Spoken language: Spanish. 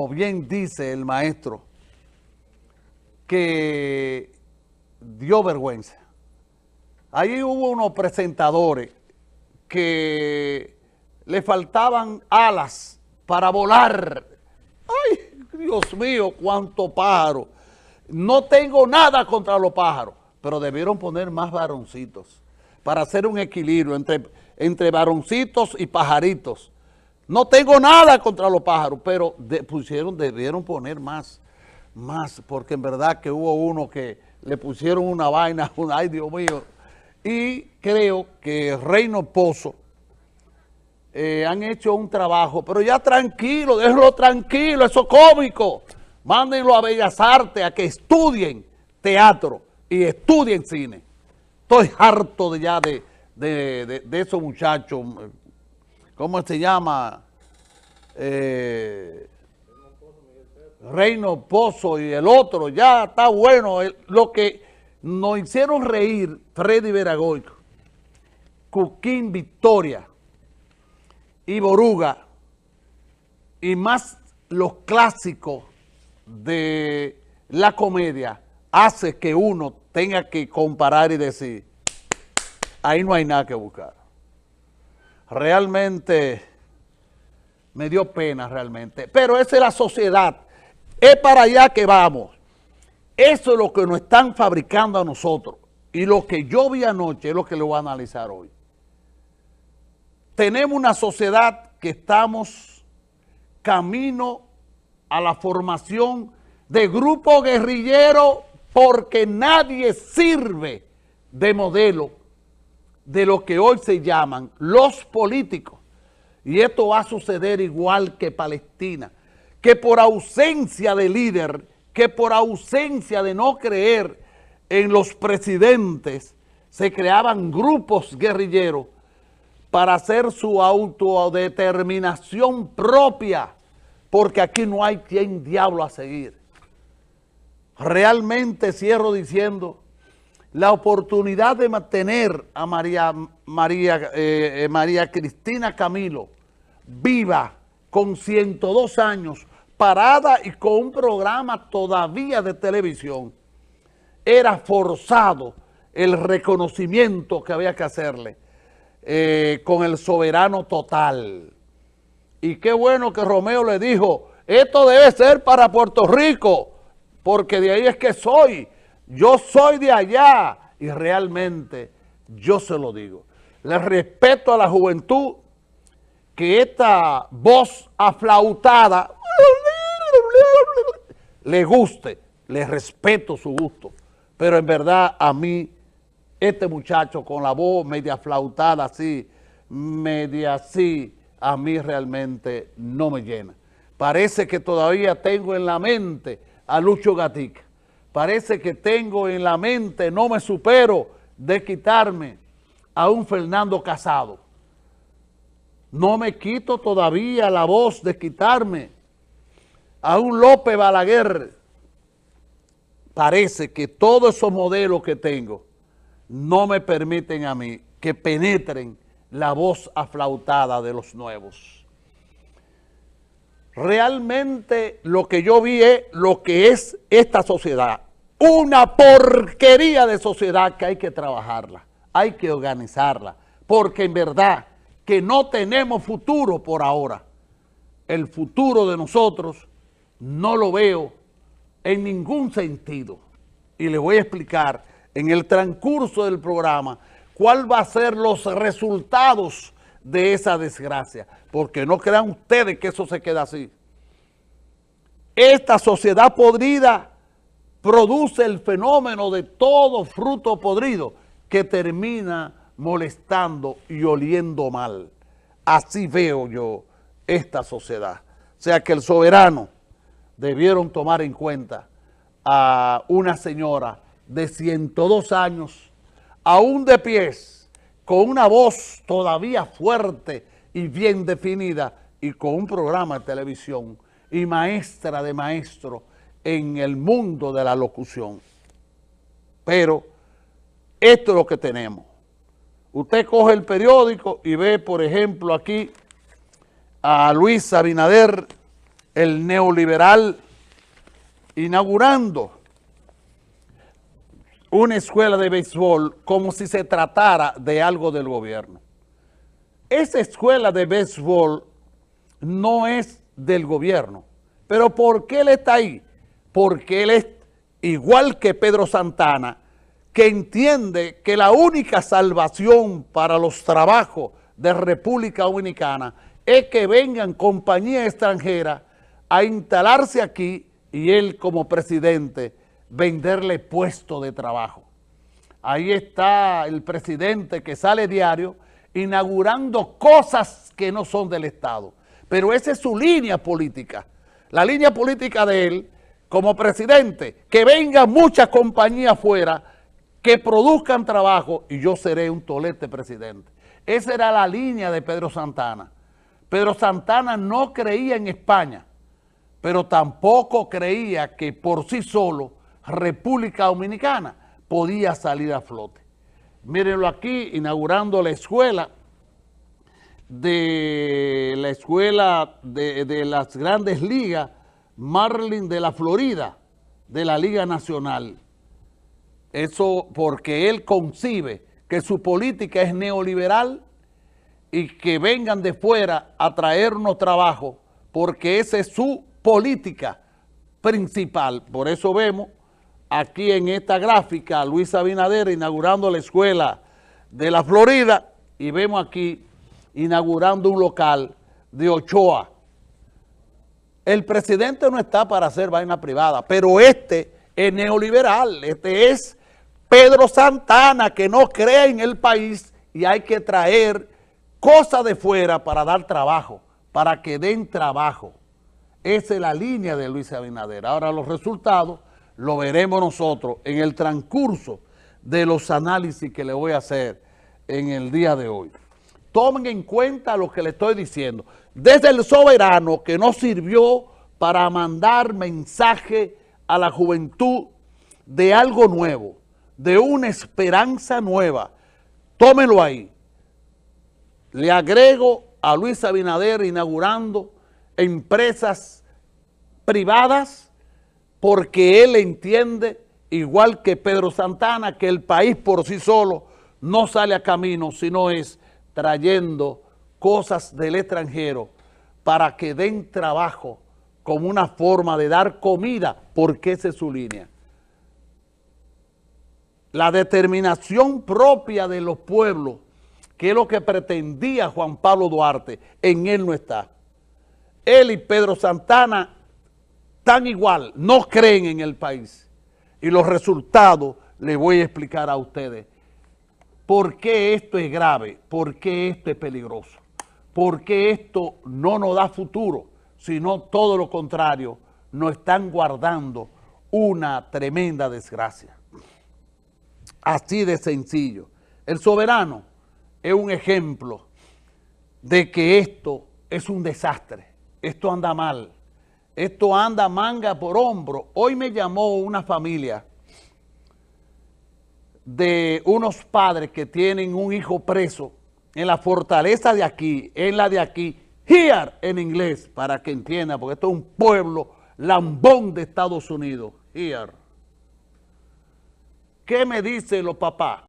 como bien dice el maestro, que dio vergüenza. Ahí hubo unos presentadores que le faltaban alas para volar. ¡Ay, Dios mío, cuánto pájaro! No tengo nada contra los pájaros, pero debieron poner más varoncitos para hacer un equilibrio entre, entre varoncitos y pajaritos. No tengo nada contra los pájaros, pero pusieron, debieron poner más, más, porque en verdad que hubo uno que le pusieron una vaina, ay Dios mío, y creo que Reino Pozo eh, han hecho un trabajo, pero ya tranquilo, déjenlo tranquilo, eso cómico. Mándenlo a Bellas Artes a que estudien teatro y estudien cine. Estoy harto de ya de, de, de esos muchachos ¿cómo se llama? Eh, Reino Pozo y el otro, ya está bueno. lo que nos hicieron reír Freddy Veragoy, Cuquín Victoria y Boruga, y más los clásicos de la comedia, hace que uno tenga que comparar y decir, ahí no hay nada que buscar realmente me dio pena realmente. Pero esa es la sociedad. Es para allá que vamos. Eso es lo que nos están fabricando a nosotros. Y lo que yo vi anoche es lo que le voy a analizar hoy. Tenemos una sociedad que estamos camino a la formación de grupo guerrillero porque nadie sirve de modelo de lo que hoy se llaman los políticos. Y esto va a suceder igual que Palestina, que por ausencia de líder, que por ausencia de no creer en los presidentes, se creaban grupos guerrilleros para hacer su autodeterminación propia, porque aquí no hay quien diablo a seguir. Realmente cierro diciendo la oportunidad de mantener a María, María, eh, María Cristina Camilo viva con 102 años, parada y con un programa todavía de televisión, era forzado el reconocimiento que había que hacerle eh, con el soberano total. Y qué bueno que Romeo le dijo, esto debe ser para Puerto Rico, porque de ahí es que soy, yo soy de allá y realmente yo se lo digo. Le respeto a la juventud que esta voz aflautada le guste, le respeto su gusto, pero en verdad a mí, este muchacho con la voz media flautada así, media así, a mí realmente no me llena. Parece que todavía tengo en la mente a Lucho Gatica parece que tengo en la mente, no me supero de quitarme a un Fernando Casado. No me quito todavía la voz de quitarme a un López Balaguer. Parece que todos esos modelos que tengo no me permiten a mí que penetren la voz aflautada de los nuevos. Realmente lo que yo vi es lo que es esta sociedad. Una porquería de sociedad que hay que trabajarla, hay que organizarla, porque en verdad que no tenemos futuro por ahora. El futuro de nosotros no lo veo en ningún sentido. Y le voy a explicar en el transcurso del programa cuál va a ser los resultados de esa desgracia, porque no crean ustedes que eso se queda así. Esta sociedad podrida produce el fenómeno de todo fruto podrido que termina molestando y oliendo mal. Así veo yo esta sociedad. O sea que el soberano debieron tomar en cuenta a una señora de 102 años, aún de pies, con una voz todavía fuerte y bien definida y con un programa de televisión y maestra de maestro en el mundo de la locución. Pero esto es lo que tenemos. Usted coge el periódico y ve, por ejemplo, aquí a Luis Abinader el neoliberal inaugurando una escuela de béisbol como si se tratara de algo del gobierno. Esa escuela de béisbol no es del gobierno. ¿Pero por qué él está ahí? Porque él es igual que Pedro Santana, que entiende que la única salvación para los trabajos de República Dominicana es que vengan compañías extranjeras a instalarse aquí y él como presidente venderle puesto de trabajo. Ahí está el presidente que sale diario inaugurando cosas que no son del Estado. Pero esa es su línea política. La línea política de él como presidente, que venga muchas compañías afuera que produzcan trabajo y yo seré un tolete presidente. Esa era la línea de Pedro Santana. Pedro Santana no creía en España, pero tampoco creía que por sí solo República Dominicana podía salir a flote. Mírenlo aquí, inaugurando la escuela de la escuela de, de las grandes ligas Marlin de la Florida, de la Liga Nacional. Eso porque él concibe que su política es neoliberal y que vengan de fuera a traernos trabajo porque esa es su política principal. Por eso vemos aquí en esta gráfica a Luis Abinader inaugurando la escuela de la Florida y vemos aquí inaugurando un local de Ochoa. El presidente no está para hacer vaina privada, pero este es neoliberal, este es Pedro Santana que no cree en el país y hay que traer cosas de fuera para dar trabajo, para que den trabajo. Esa es la línea de Luis Abinader. Ahora los resultados lo veremos nosotros en el transcurso de los análisis que le voy a hacer en el día de hoy. Tomen en cuenta lo que le estoy diciendo. Desde el soberano que no sirvió para mandar mensaje a la juventud de algo nuevo, de una esperanza nueva. Tómenlo ahí. Le agrego a Luis Abinader inaugurando empresas privadas porque él entiende, igual que Pedro Santana, que el país por sí solo no sale a camino, sino es trayendo cosas del extranjero para que den trabajo como una forma de dar comida, porque esa es su línea. La determinación propia de los pueblos, que es lo que pretendía Juan Pablo Duarte, en él no está. Él y Pedro Santana tan igual, no creen en el país. Y los resultados les voy a explicar a ustedes. ¿Por qué esto es grave? ¿Por qué esto es peligroso? ¿Por qué esto no nos da futuro? Sino todo lo contrario, nos están guardando una tremenda desgracia. Así de sencillo. El soberano es un ejemplo de que esto es un desastre. Esto anda mal. Esto anda manga por hombro. Hoy me llamó una familia de unos padres que tienen un hijo preso en la fortaleza de aquí, en la de aquí, here en inglés, para que entienda, porque esto es un pueblo lambón de Estados Unidos, here. ¿Qué me dicen los papás?